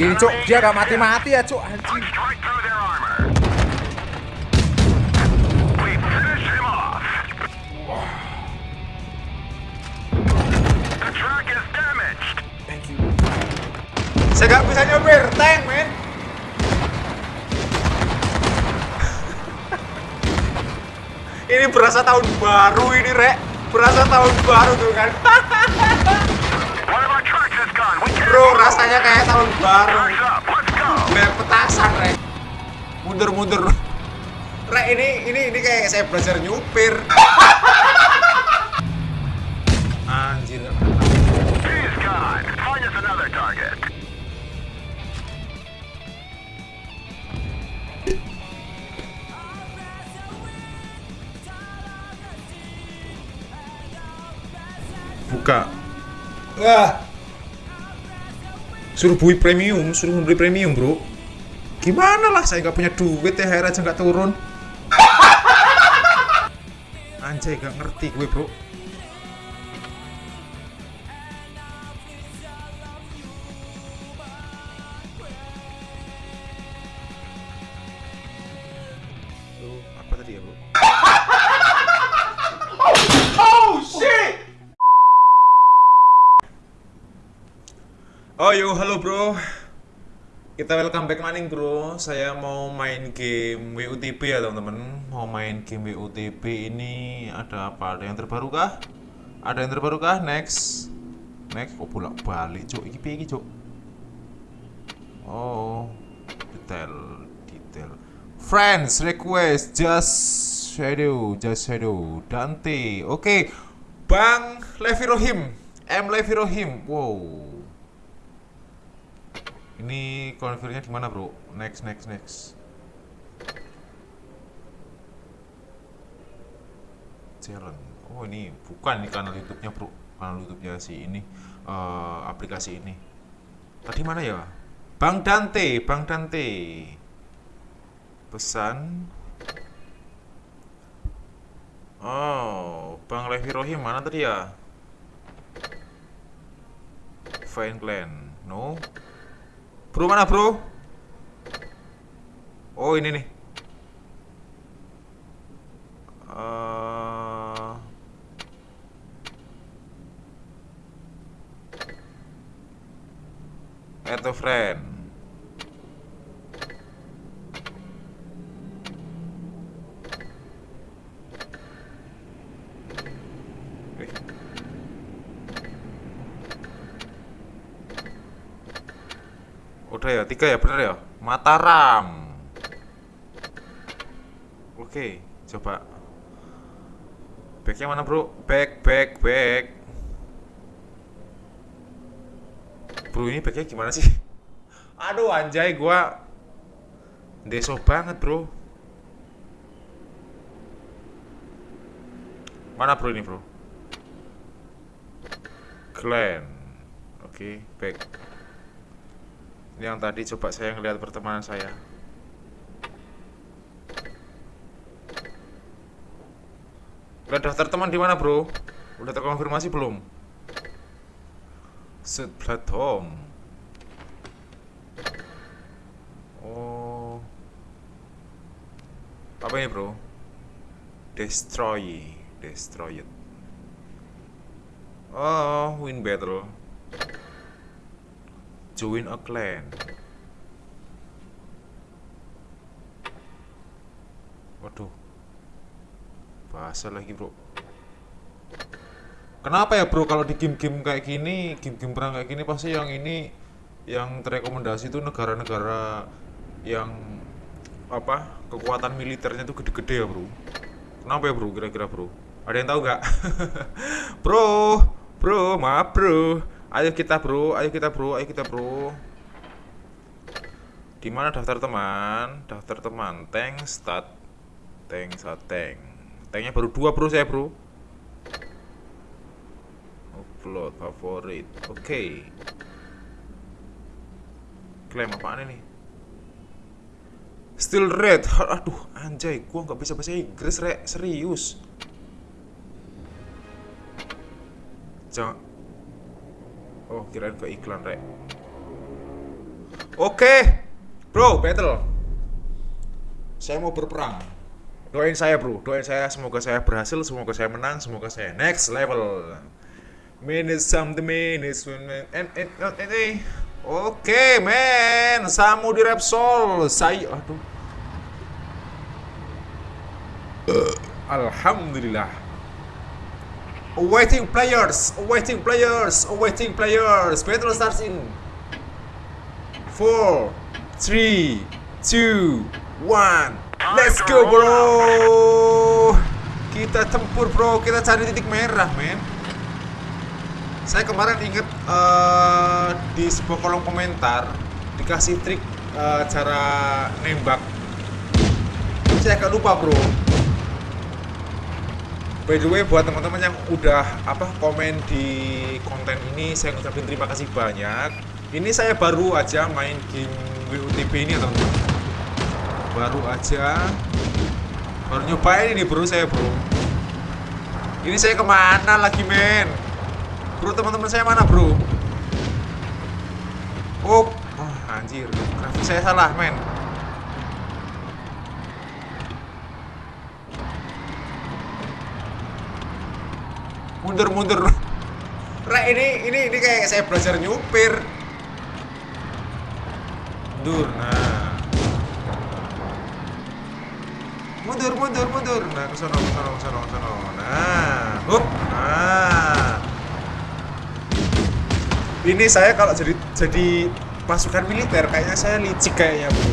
Ini cuk, dia gak mati-mati ya cuk anjing. Saya nggak bisa nyopir tank, men. ini berasa tahun baru ini, Rek. Berasa tahun baru tuh kan. Bro, rasanya kayak tahun baru. Kayak petasan, Rek. Mundur-mundur. Rek, ini ini ini kayak saya belajar nyupir. Anjir. Buka. Wah. Suruh beli premium, suruh beli premium, Bro. Gimana lah, saya nggak punya duit ya, aja nggak turun. Anjay, gak ngerti gue, Bro. Apa tadi ya, Bro? Oh, shit! Oh yo, halo bro. Kita welcome back maning bro. Saya mau main game WUTB ya teman-teman. Mau main game WUTB ini ada apa? Ada yang terbaru kah? Ada yang terbaru kah? Next. Next. Oh bolak balik cuk. Iki iki cuk? Oh, detail, detail. Friends request just shadow, just shadow. Dante. Oke. Bang Levi Rohim. M Levi Rohim. Wow. Ini konfirmnya di mana, Bro? Next, next, next. Challenge. Oh, ini bukan nih kanal YouTube-nya, Bro. Kanal YouTube-nya si ini eh, aplikasi ini. Tadi mana ya? Bang Dante, Bang Dante. Pesan. Oh, Bang Levi Rohim mana tadi ya? Fine Clan. No. Bro mana bro? Oh ini nih. Eh, add friend. Eh. Udah ya, tiga ya, bener ya? Mataram. Oke, coba. Backnya mana bro? Back, back, back. Bro ini backnya gimana sih? Aduh anjay, gua deso banget bro. Mana bro ini bro? Glenn. Oke, back yang tadi coba saya ngelihat pertemanan saya. Udah daftar teman di mana bro? Udah terkonfirmasi belum? Set platform. Oh. Apa ini bro? Destroy. Destroy it. Oh win battle join a clan. Waduh. Bahasa lagi, Bro. Kenapa ya, Bro, kalau di game-game kayak gini, game-game perang kayak gini pasti yang ini yang terekomendasi itu negara-negara yang apa? kekuatan militernya tuh gede-gede ya, Bro. Kenapa ya, Bro? Kira-kira, Bro? Ada yang tahu nggak? bro, bro, maaf, Bro. Ayo kita bro, ayo kita bro, ayo kita bro. Di mana daftar teman? Daftar teman, tank stat, tank stat tank. Tanknya baru dua bro saya bro. Upload favorit, oke. Klaim apaan ini? Still red, aduh anjay, gua nggak bisa bahasa Inggris rek, serius. Jangan, Oh, kirain ke iklan, Rek. Oke, bro, battle. Saya mau berperang. Doain saya, bro. Doain saya. Semoga saya berhasil. Semoga saya menang. Semoga saya next level. Minutes something minutes when man and and and, and. Oke, men. Samu di Repsol. Saya aduh. Alhamdulillah. Awaiting players, awaiting players, awaiting players. Battle starts in four, three, two, one. Let's go, bro. Kita tempur, bro. Kita cari titik merah, men. Saya kemarin inget eh, di sebuah kolom komentar dikasih trik eh, cara nembak. Saya agak lupa, bro. By the way buat teman-teman yang udah apa komen di konten ini saya ngucapin terima kasih banyak. Ini saya baru aja main game WUTP ini ya teman-teman. Baru aja baru nyobain ini bro saya bro. Ini saya ke mana lagi men? Bro teman-teman saya mana bro? Oh, oh anjir, saya salah men. Mundur mundur Rek ini ini ini kayak saya belajar nyupir. Mundur nah. Mundur mundur mundur. Nah ke sono ke sono ke sono ke sono. Nah hup. Nah. Ini saya kalau jadi jadi pasukan militer kayaknya saya licik kayaknya bro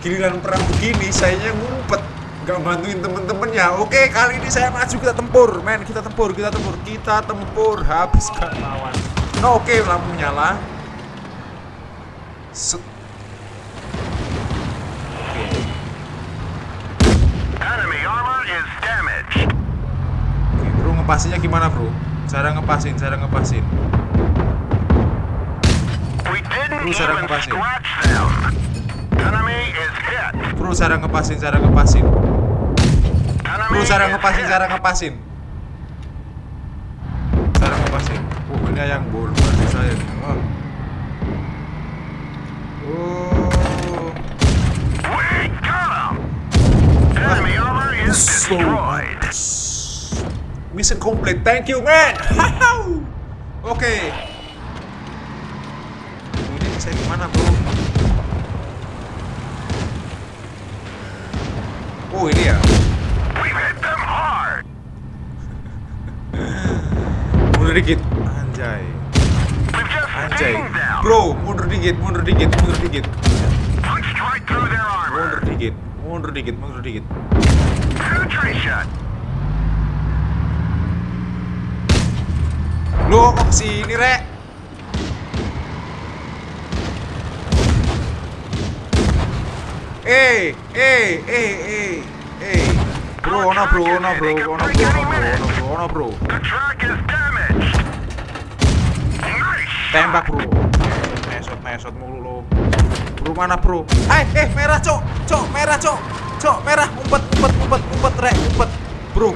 giliran perang begini sayanya ngumpet nggak bantuin temen-temennya. Oke kali ini saya maju kita tempur. Men kita tempur kita tempur. Kita tempur habiskan lawan. No, oke lampu nyala. Set. oke. Enemy armor is damaged. oke bro ngepasinya gimana bro? Cara ngepasin cara ngepasin. Sarang even ngepasin. bro cara ngepasin cara ngepasin Bro cara ngepasin cara ngepasin cara ngepasin oh ini yang bol berarti saya oh. oh. So destroyed. Mission complete. Thank you, man. Oke. Ini saya ke mana, bro? Oh, ini ya. Mundur dikit. Anjay. Anjay. Bro, mundur dikit, mundur dikit, mundur dikit. Mundur dikit, mundur dikit, mundur dikit. Lo kok ke sini, Rek? Eh, eh, eh, eh, eh. Bro, ono bro, ono bro, ono bro, ono bro, ono bro. Tembak bro. Mesot, mesot mulu lo. Bro mana bro? Eh, eh, merah cok, cok, merah cok, cok, merah, umpet, umpet, umpet, umpet, rek, umpet, bro.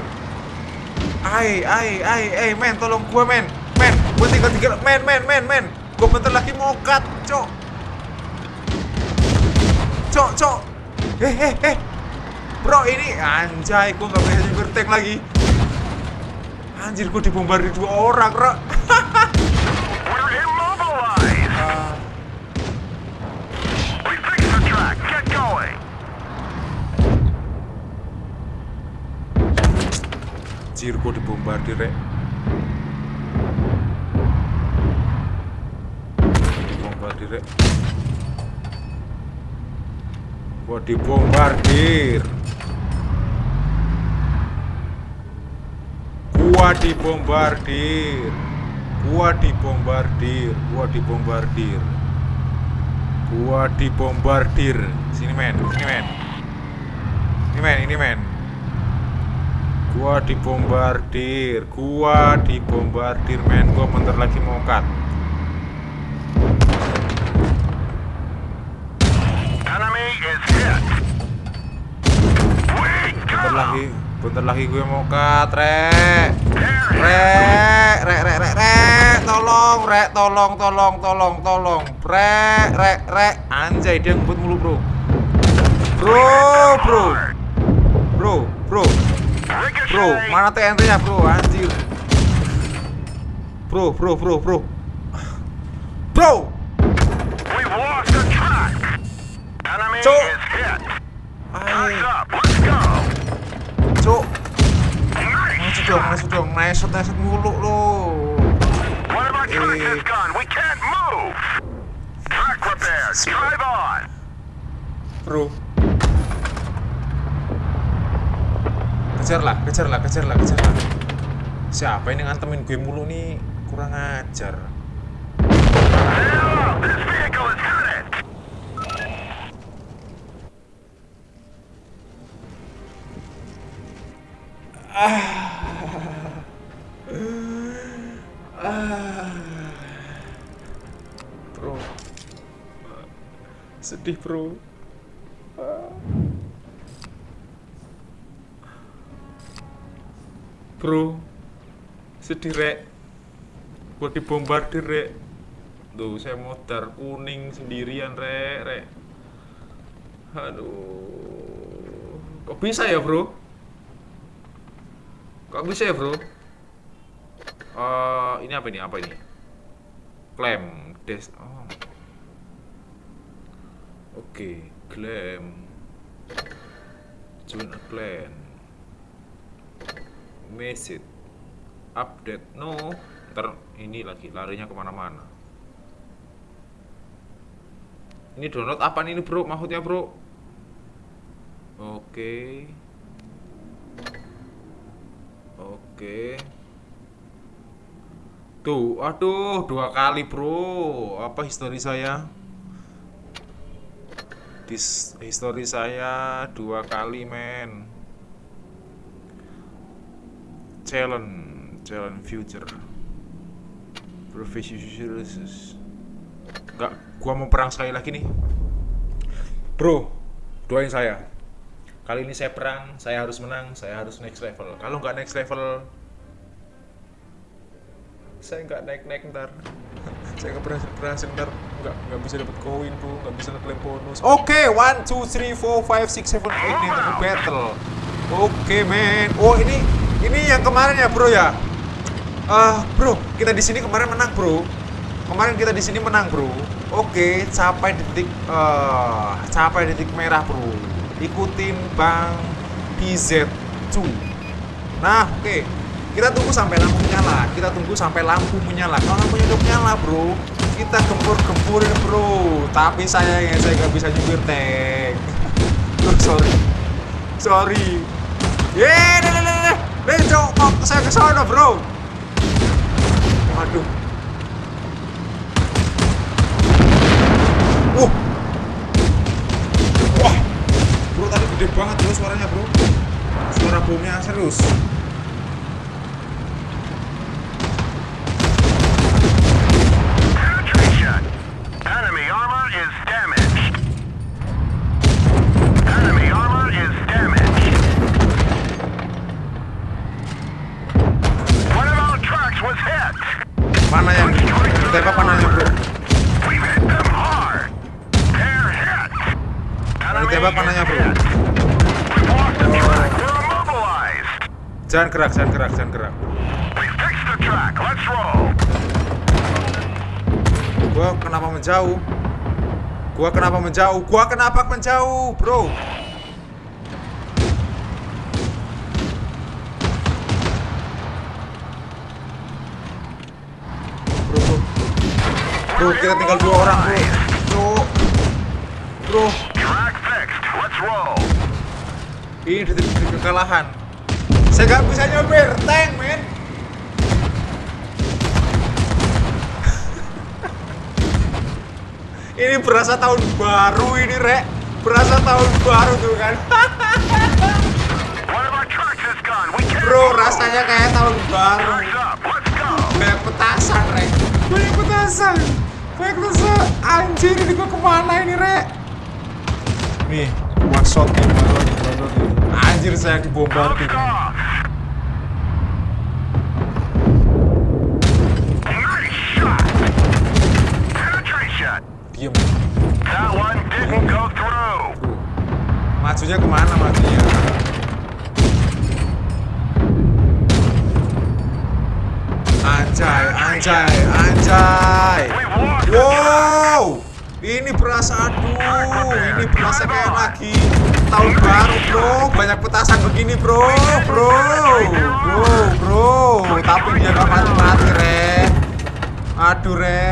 Ai, ai, ai, ai, men, tolong gue men, men, gue tinggal tinggal, men, men, men, men, gue bentar lagi mau cut, cok, cok, cok, eh, eh, eh, bro ini anjay, gue nggak bisa nyupir tank lagi, anjir gue dibombardir dua orang, bro. Anjir, gue dibombardir, rek. Dibombardir, rek. Gue dibombardir. Gua dibombardir. Gua dibombardir. Gua dibombardir. Gua dibombardir. Sini men, sini men. Ini men, ini men. Gua dibombardir, gua dibombardir men, gua bentar lagi mau cut. Bentar lagi, bentar lagi gue mau cut, rek. Rek, rek, rek, rek, rek. tolong, rek, tolong, tolong, tolong, tolong, rek, rek, rek, anjay dia ngebut mulu bro, bro, bro, bro, bro, bro, mana TNT nya bro, anjir, bro, bro, bro, bro, bro, We've lost masuk dong, masuk dong, neset, neset mulu lo, Eh. is gone. We can't move. Track repairs. Drive on. bro. Kejar lah, kejar lah, kejar lah, kejar lah. Siapa ini ngantemin gue mulu nih? Kurang ajar. Now, Sedih, bro. Bro. Sedih, Rek. Gua dibombardir, Rek. Tuh, saya modar kuning sendirian, Rek, Rek. Aduh. Kok bisa ya, Bro? Kok bisa ya, Bro? Eh, ini apa ini? Apa ini? Klaim des oh. Oke, klaim. Join a clan. Message. Update. No. Ntar ini lagi larinya ke mana-mana. Ini download apa ini bro? Maksudnya bro? Oke. Oke. Tuh, aduh, dua kali bro. Apa histori saya? Dis histori saya dua kali men. Challenge, challenge future. Professional. Enggak, gua mau perang sekali lagi nih. Bro, doain saya. Kali ini saya perang, saya harus menang, saya harus next level. Kalau nggak next level, saya nggak naik naik ntar saya nggak berhasil berhasil ntar nggak nggak bisa dapat koin bro nggak bisa ngeklaim bonus. Oke one two three four five six seven. Eight ini untuk battle. Oke men. Oh ini ini yang kemarin ya bro ya? Ah bro kita di sini kemarin menang bro. Kemarin kita di sini menang bro. Oke capai detik eh capai detik merah bro. Ikutin bang PZ2 Nah, oke. Kita tunggu sampai lampu menyala. Kita tunggu sampai lampu menyala. Kalau lampunya udah menyala, bro, kita gempur-gempurin, bro. Tapi sayangnya saya nggak bisa nyupir tank. oh, sorry. Sorry. Yeay, deh, deh, deh, deh. Deh, cok, kok saya ke sana, bro. Waduh. Uh. Wah. Bro, tadi gede banget bro suaranya, bro. Suara bomnya serius. Jangan gerak, jangan gerak, jangan gerak. Gua kenapa menjauh? Gua kenapa menjauh? Gua kenapa menjauh, bro? Bro, bro. Bro, kita tinggal dua orang, bro. Bro. Bro, Track fixed. Let's roll. ini detik kekalahan. Saya nggak bisa nyopir tank, men. ini berasa tahun baru ini, Rek. Berasa tahun baru tuh kan. Bro, rasanya kayak tahun baru. Banyak petasan, Rek. Banyak petasan. Banyak petasan. Anjir, ini gua ke mana ini, Rek? Nih, one shot nih, baru. Anjir saya dibombardir. Diam. Majunya ke mana majunya? Anjay, anjay, anjay. Wow. Ini berasa aduh, ini berasa kayak lagi tahun baru, Bro. Banyak petasan begini, Bro. Bro. Bro, Bro. Tapi dia gak mati-mati, Re. Aduh, Re.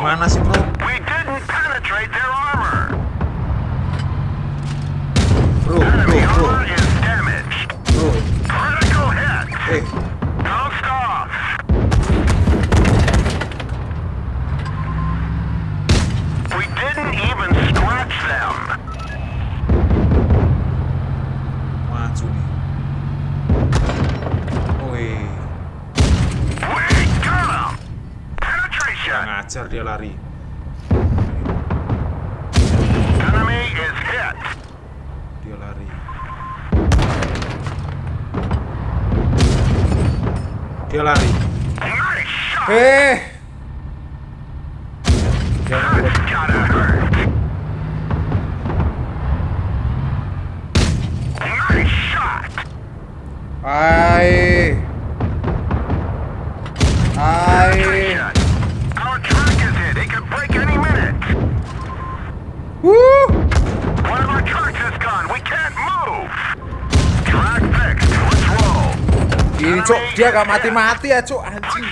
Gimana sih, Bro? We didn't penetrate their armor. 对 dia gak mati-mati ya cuk anjing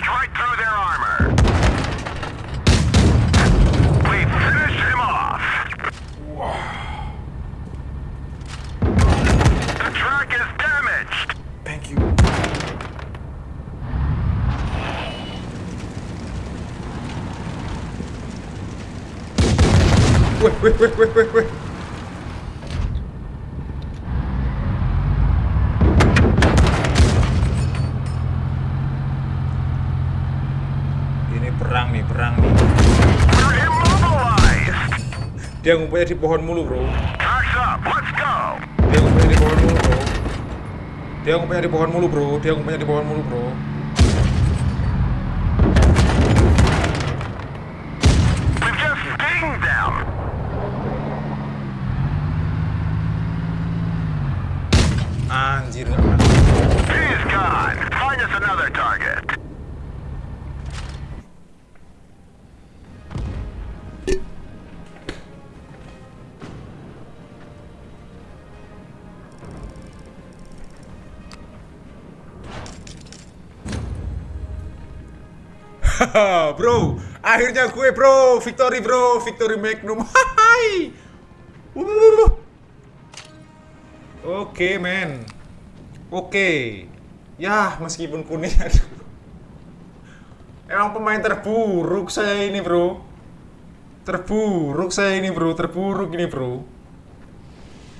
Wait, wait, wait, wait, wait, wait. Dia ngumpulnya di pohon mulu bro. Dia ngumpulnya di pohon mulu bro. Dia ngumpulnya di pohon mulu bro. Dia ngumpulnya di pohon mulu bro bro, akhirnya gue bro, victory bro, victory magnum, hai. Oke men, oke, ya meskipun kuning, emang pemain terburuk saya ini bro, terburuk saya ini bro, terburuk ini bro.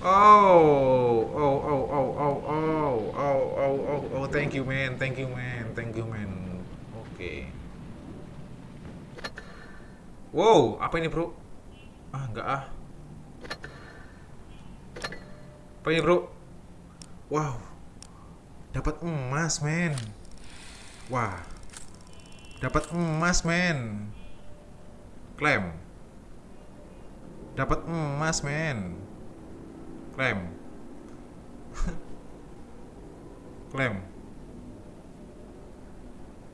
Oh, oh, oh, oh, oh, oh, oh, oh, oh, oh, thank you man, thank you man, thank you man. Oke. Wow, apa ini bro? Ah, enggak ah. Apa ini bro? Wow, dapat emas men. Wah, dapat emas men. Klaim. Dapat emas men. Klaim. Klaim.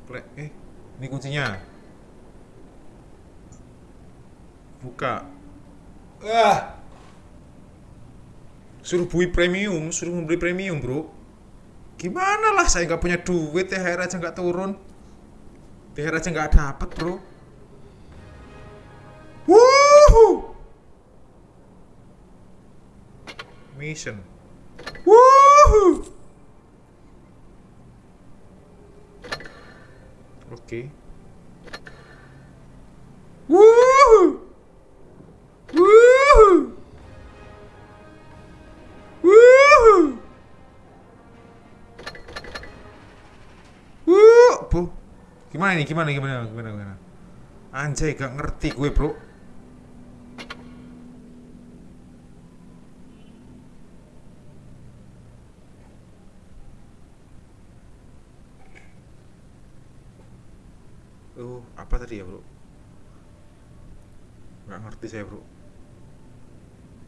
Klaim. Eh, ini kuncinya. Buka. Ah. Suruh bui premium, suruh membeli premium, Bro. Gimana lah saya nggak punya duit, THR aja nggak turun. THR aja nggak dapat, Bro. Wuhu. Mission. Wuhu. Oke. Gimana nih? Gimana gimana gimana gimana? Anjay, gak ngerti gue, Bro. Oh, apa tadi ya, Bro? Gak ngerti saya, Bro.